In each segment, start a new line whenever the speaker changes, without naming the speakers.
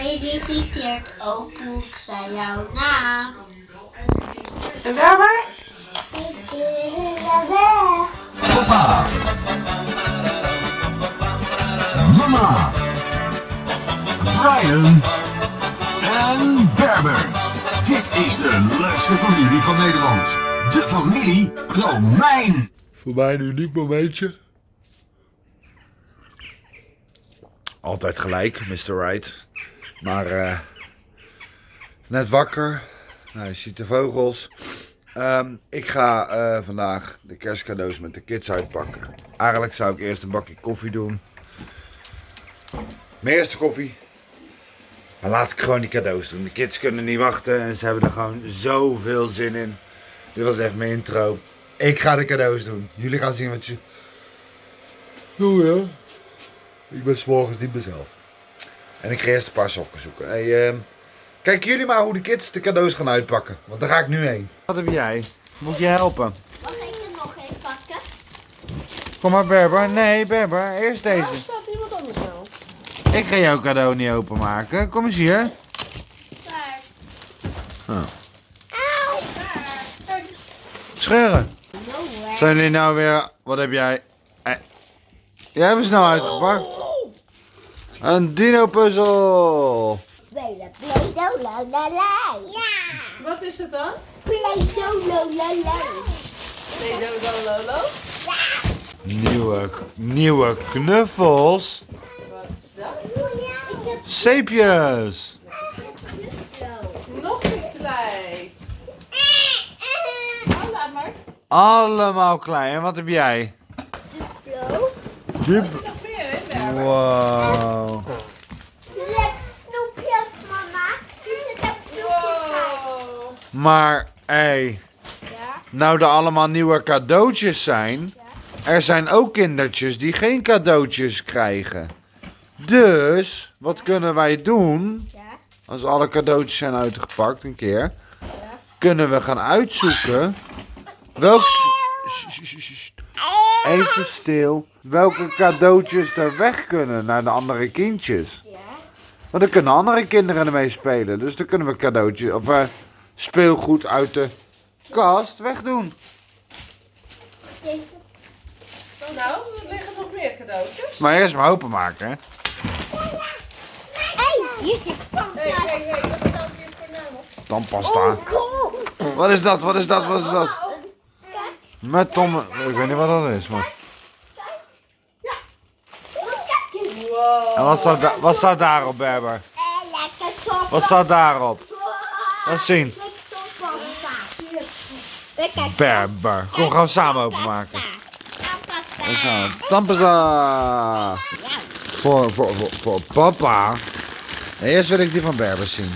Gefeliciteerd, Opoet, zijn jouw naam.
En Berber?
Papa. Mama. Brian. En Berber. Dit is de leukste familie van Nederland. De familie Romein.
Voor mij een uniek momentje. Altijd gelijk, Mr. Right. Maar eh, net wakker. Nou, je ziet de vogels. Ehm, ik ga eh, vandaag de kerstcadeaus met de kids uitpakken. Eigenlijk zou ik eerst een bakje koffie doen. Mijn eerste koffie. Maar laat ik gewoon die cadeaus doen. De kids kunnen niet wachten en ze hebben er gewoon zoveel zin in. Dit was even mijn intro. Ik ga de cadeaus doen. Jullie gaan zien wat je... Doe ja. Ik ben s'morgens niet mezelf. En ik ga eerst een paar sokken zoeken. Hey, ehm, kijken jullie maar hoe de kids de cadeaus gaan uitpakken. Want daar ga ik nu heen. Wat heb jij? Moet je helpen?
Mag ik er nog een pakken?
Kom maar Berber. Nee Berber, eerst deze.
staat iemand anders nou?
Ik ga jouw cadeau niet openmaken. Kom eens hier.
Daar.
Oh.
Auw.
Scheuren. Zijn jullie nou weer... Wat heb jij? Eh. Jij hebt hem snel uitgepakt. Een dino puzzel.
Spelen Play-Doh, la la la. Ja.
Wat is het dan?
Play-Doh, la la la.
Nee, Lolo Lolo.
Nieuwe, nieuwe knuffels.
Wat is dat?
Ik heb
Zeepjes.
Nog een klei. Oh, laat maar.
Allemaal klein. En wat heb jij?
Duplo.
Berber?
Wow.
Lekker snoepjes, mama. Hier zit ook snoepjes bij.
Wow.
Maar, hé. Hey,
Ja.
nou er allemaal nieuwe cadeautjes zijn. Er zijn ook kindertjes die geen cadeautjes krijgen. Dus, wat kunnen wij doen?
Ja.
Als alle cadeautjes zijn uitgepakt een keer. Kunnen we gaan uitzoeken. Welk... Sst, sst, sst, sst. Even stil. Welke cadeautjes er weg kunnen naar de andere kindjes.
Ja.
Want dan kunnen andere kinderen ermee spelen. Dus dan kunnen we cadeautjes of eh, speelgoed uit de kast wegdoen.
Deze.
Nou, er liggen nog meer cadeautjes.
Maar eerst maar openmaken. Hè?
Hé, hier zit
Hé, hé, hé, wat staat hier voor naam op?
Tandpasta. Wat is dat? Wat is dat? Wat is dat?
Kijk.
Met Tom. Ik weet niet wat dat is. Maar...
Wow.
En wat staat, wat staat daarop, Berber?
Eh, lekker top.
Wat staat daarop? Laat zien. Berber. Kom, gaan we samen openmaken.
Tandpasta.
We. Tandpasta. Voor, voor, voor, voor papa. Eerst wil ik die van Berber zien.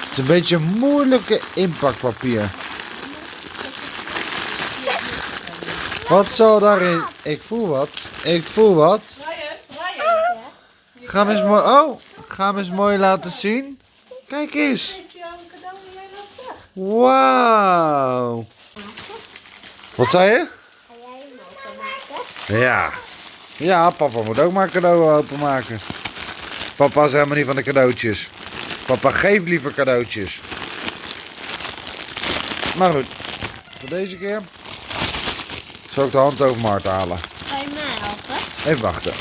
Het is een beetje moeilijke inpakpapier. Wat zal daarin? Ik voel wat. Ik voel wat. Ga hem eens mooi. Oh, ga hem eens mooi laten zien. Kijk eens.
Geef jou een cadeau en jij loopt weg.
Wauw. Wat zei je?
Ga jij hem openmaken?
Ja. Ja, papa moet ook maar cadeau openmaken. Papa is helemaal niet van de cadeautjes. Papa geeft liever cadeautjes. Maar goed, voor deze keer zal ik de hand over mijn hart halen.
Ga je mij helpen?
Even wachten.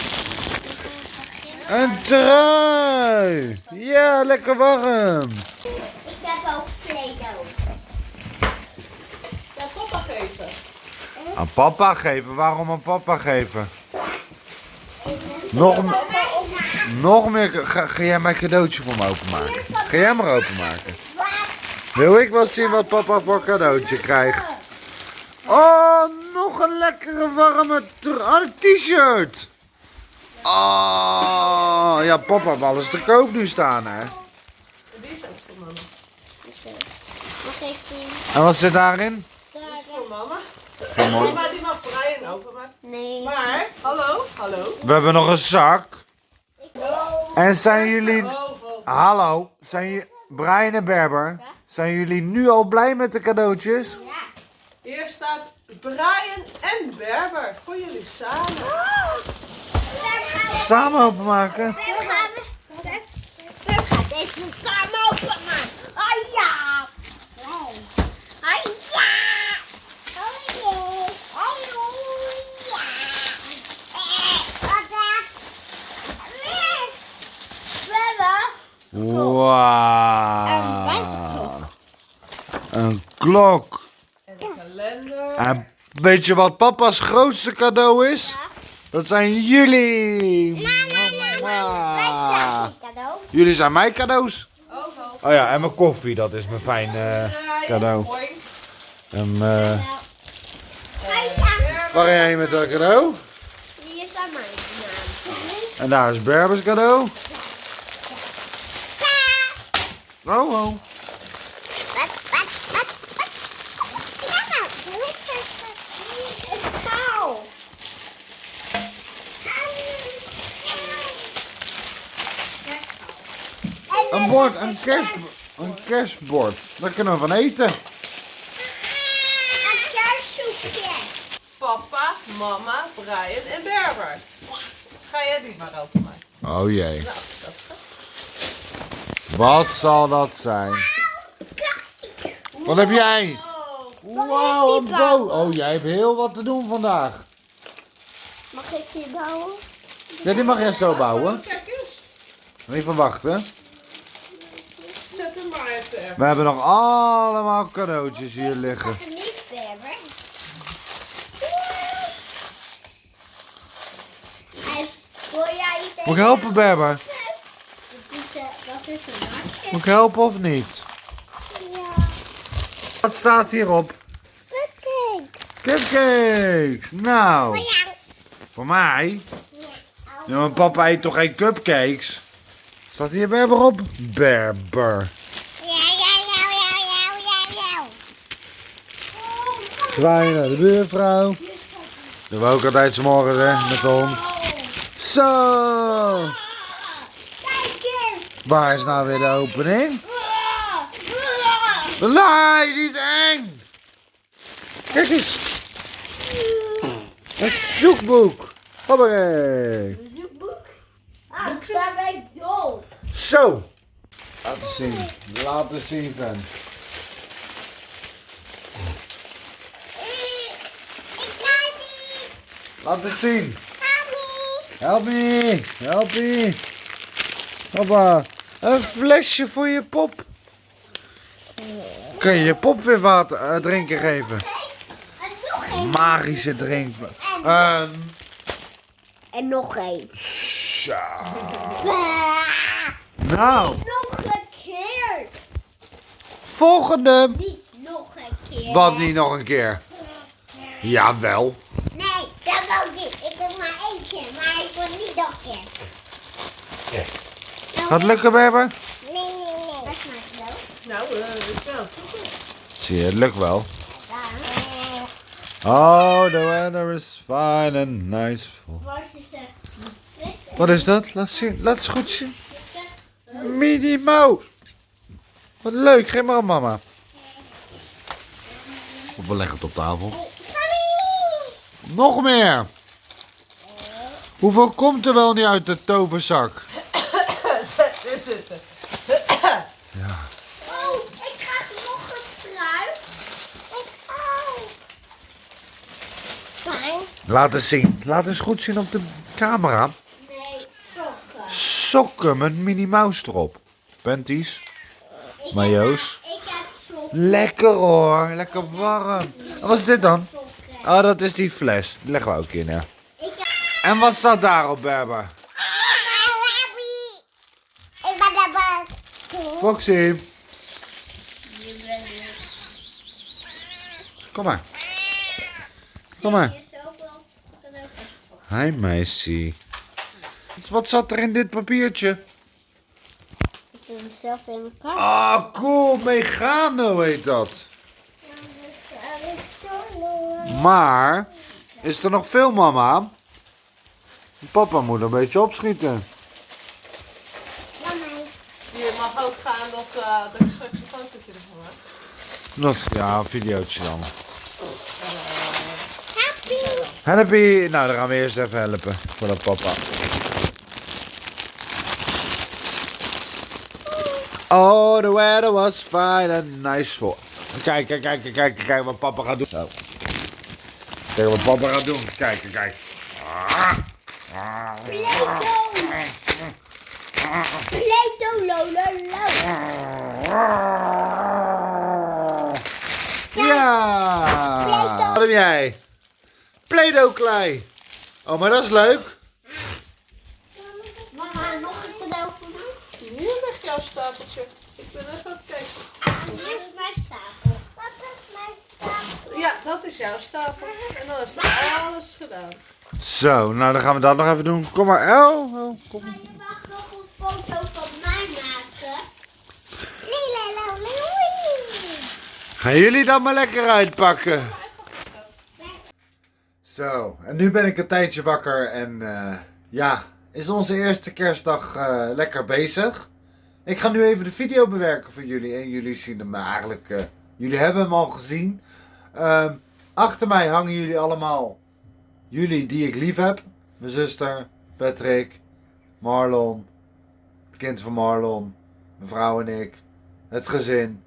Een trui! Ja, lekker warm.
Ik heb ook Play-Doh.
Ja, papa geven.
Aan papa geven? Waarom aan papa geven? Nog, nog meer. Ga, ga jij mijn cadeautje voor me openmaken? Ga jij maar openmaken. Wil ik wel zien wat papa voor cadeautje krijgt? Oh, nog een lekkere warme oh, t-shirt. Oh, ja, papa heeft alles te koop nu staan, hè?
Die is ook voor mama.
Mag ik zien?
En wat zit daarin?
Is voor mama.
Geen
maar die mag.
Nee.
Maar, hallo, hallo.
We hebben nog een zak. En zijn jullie... Hallo, zijn jullie? Brian en Berber, zijn jullie nu al blij met de cadeautjes?
Ja.
Hier staat Brian en Berber voor jullie samen.
Samen openmaken? We gaan we... gaan.
deze samen openmaken.
Ah ja! Hey. We. Daar
Wauw. Een klok.
En de kalender.
En weet je wat papa's grootste cadeau is? Dat zijn jullie.
Cadeau.
Jullie zijn mijn cadeaus.
Oh, oh.
Oh ja, en mijn koffie, dat is mijn fijn cadeau. En,
ja.
waar ga jij met dat cadeau?
Die is aan mijn naam.
En daar is Berbers cadeau. Oh, oh.
Wat, wat, wat, wat? Ja, een schaal.
Een bord, een kerst, een kerstbord. Daar kunnen we van eten.
Een kerstsoepje.
Papa, mama, Brian en Berber. Ga jij die maar openmaken?
Oh jee.
Nou, dat is goed.
Wat zal dat zijn? Wat heb jij? Wauw, een boot. Oh, jij hebt heel wat te doen vandaag.
Mag ik die bouwen?
Ja, die mag jij zo bouwen.
Kijk eens.
Even wachten.
Zet hem maar even.
We hebben nog allemaal cadeautjes hier liggen. Moet ik helpen, Berber?
Wat is, eh, wat is een hartje?
Moet ik helpen of niet?
Ja.
Wat staat hierop?
Cupcakes.
Cupcakes. Nou,
Ja.
voor mij. Ja, maar papa eet toch geen cupcakes? Staat hier Berber op? Berber.
Ja, ja, ja, ja, ja, ja, ja.
Naar de buurvrouw. Doen we ook altijd 's morgens hè, met de hond. Zo. Waar is nou weer de opening? De laai, die is eng. Kijk eens. Een zoekboek. Hoppakee.
Een zoekboek? Ah, daar ben ik dol.
Zo. Zien. Laten zien, fan.
Ik kan niet.
Laten zien.
Mami.
Help me. Help me. Hoppa. Een flesje voor je pop. Kun je je pop weer water eh, drinken geven?
En nog één.
Magische drink. Een.
En nog één.
Zo. Nou,
Nog een keer.
volgende.
Niet nog een keer.
Wat niet nog een keer? Jawel.
Nee, dat wil ik niet. Ik wil maar één keer, maar ik wil niet nog een keer.
Gaat het lukken, Berber?
Nee, nee, nee. Dat is maar geloof.
Nou, eh, zoeken.
Zie je, het lukt wel. Oh, the weather is fine and nice. Wat is dat? Laat zien. Laat eens goed zien. Minnie Mo. Wat leuk. Geef maar aan mama. Of we leggen het op tafel. Nog meer. Hoeveel komt er wel niet uit de toverzak?
Dit zitten.
Oh, ik krijg nog een trui. Ik hou. Fijn.
Laat eens zien. Laat eens goed zien op de camera.
Nee, sokken.
Sokken met Minnie Mouse erop. Panties.
Heb- Ik heb sokken.
Lekker hoor. Lekker warm. En wat is dit dan? Oh, dat is die fles. Die leggen we ook in,
heb...
En wat staat daarop, Berber? Foxy. Kom maar. Kom maar. Hi, meisje. Wat zat er in dit papiertje?
Ik doe hem zelf in elkaar.
Ah, cool. Megano heet dat. Maar, is er nog veel, mama? Papa moet een beetje opschieten.
Je mag ook gaan dat, eh, dat ik straks een fotootje ervan maak.
Dat, ja, een videootje dan.
Happy.
Nou, dan gaan we eerst even helpen voor dat papa. Oh, the weather was fine and nice for. Kijk, kijk, kijk, kijk, kijk wat papa gaat doen. Zo. Kijk wat papa gaat doen. Kijk, kijk. Ah.
Play-Doh.
Ja! Wat heb jij? Play-Doh klei. Oh, maar dat is leuk.
Mama, nog een cadeau voor mij?
Hier ligt jouw stapeltje. Ik ben even aan het kijken.
Dit is mijn stapel. Wat is mijn stapel?
Ja, dat is jouw stapel. En dan is er alles gedaan.
Zo, nou dan gaan we dat nog even doen. Kom maar. Oh, oh kom.
Maar je mag nog een foto van mij maken.
Gaan jullie dat maar lekker uitpakken. Zo, en nu ben ik een tijdje wakker en eh, ja, is onze eerste kerstdag eh, lekker bezig. Ik ga nu even de video bewerken voor jullie en jullie zien hem eigenlijk, eh, jullie hebben hem al gezien. Ehm, achter mij hangen jullie allemaal, jullie die ik lief heb. Mijn zuster, Patrick, Marlon, het kind van Marlon, mijn vrouw en ik, het gezin.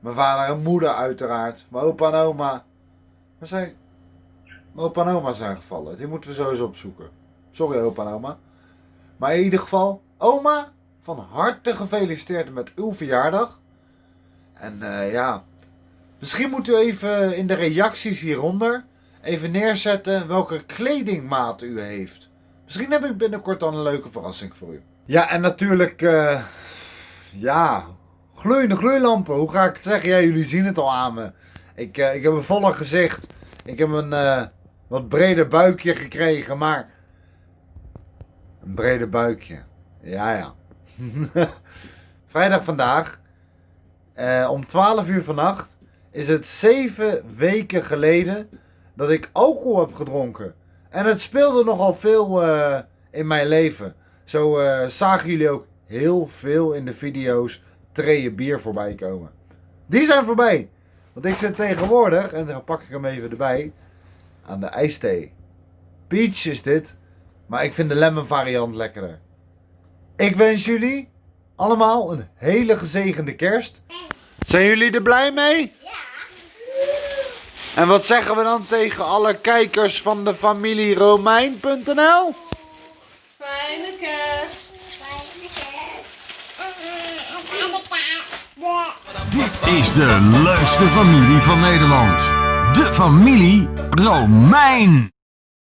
Mijn vader en moeder uiteraard. Mijn opa en oma. Waar zijn... Mijn opa oma zijn gevallen. Die moeten we sowieso opzoeken. Sorry opa en oma. Maar in ieder geval, oma, van harte gefeliciteerd met uw verjaardag. En eh, ja, misschien moet u even in de reacties hieronder even neerzetten welke kledingmaat u heeft. Misschien heb ik binnenkort dan een leuke verrassing voor u. Ja, en natuurlijk, eh, ja, gloeiende gloeilampen. Hoe ga ik het zeggen? Ja, jullie zien het al aan me. Ik, eh, ik heb een volle gezicht. Ik heb een wat breder buikje gekregen, maar... Een breder buikje. Ja, ja. Vrijdag vandaag. eh, om 12 uur vannacht is het 7 weken geleden dat ik alcohol heb gedronken. En het speelde nogal veel eh, in mijn leven. Zo eh, zagen jullie ook heel veel in de video's treeën bier voorbij komen. Die zijn voorbij. Want ik zit tegenwoordig, en dan pak ik hem even erbij, aan de ijsthee. Peach is dit, maar ik vind de lemon variant lekkerder. Ik wens jullie allemaal een hele gezegende kerst. Zijn jullie er blij mee?
Ja.
En wat zeggen we dan tegen alle kijkers van de familie Romein.nl?
Fijne kerst.
Fijne kerst. Fijne kerst.
Dit is de leukste familie van Nederland. De familie Romein.